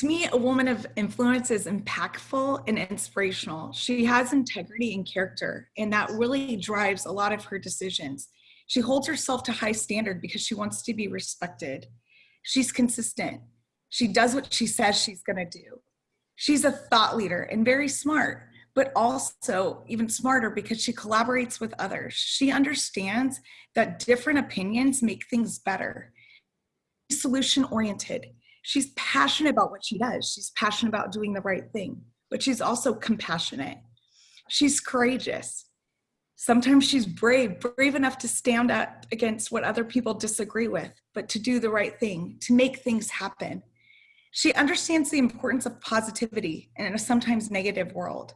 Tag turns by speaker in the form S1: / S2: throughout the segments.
S1: To me, a woman of influence is impactful and inspirational. She has integrity and character, and that really drives a lot of her decisions. She holds herself to high standard because she wants to be respected. She's consistent. She does what she says she's going to do. She's a thought leader and very smart, but also even smarter because she collaborates with others. She understands that different opinions make things better. Solution oriented. She's passionate about what she does. She's passionate about doing the right thing, but she's also compassionate. She's courageous. Sometimes she's brave, brave enough to stand up against what other people disagree with, but to do the right thing, to make things happen. She understands the importance of positivity in a sometimes negative world.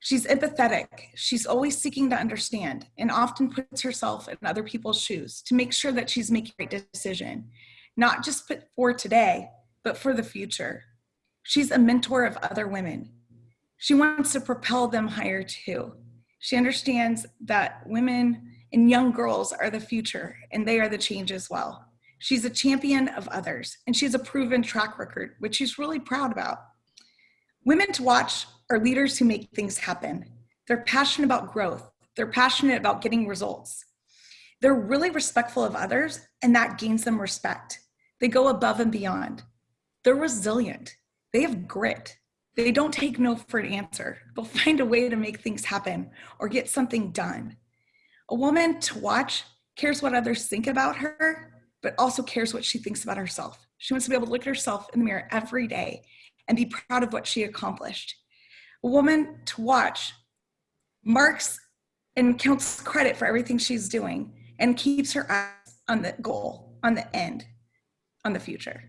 S1: She's empathetic. She's always seeking to understand and often puts herself in other people's shoes to make sure that she's making the right decision, not just for today, but for the future. She's a mentor of other women. She wants to propel them higher too. She understands that women and young girls are the future and they are the change as well. She's a champion of others and she has a proven track record, which she's really proud about. Women to watch are leaders who make things happen. They're passionate about growth. They're passionate about getting results. They're really respectful of others and that gains them respect. They go above and beyond. They're resilient. They have grit. They don't take no for an answer. They'll find a way to make things happen or get something done. A woman to watch cares what others think about her, but also cares what she thinks about herself. She wants to be able to look at herself in the mirror every day and be proud of what she accomplished. A woman to watch marks and counts credit for everything she's doing and keeps her eyes on the goal, on the end, on the future.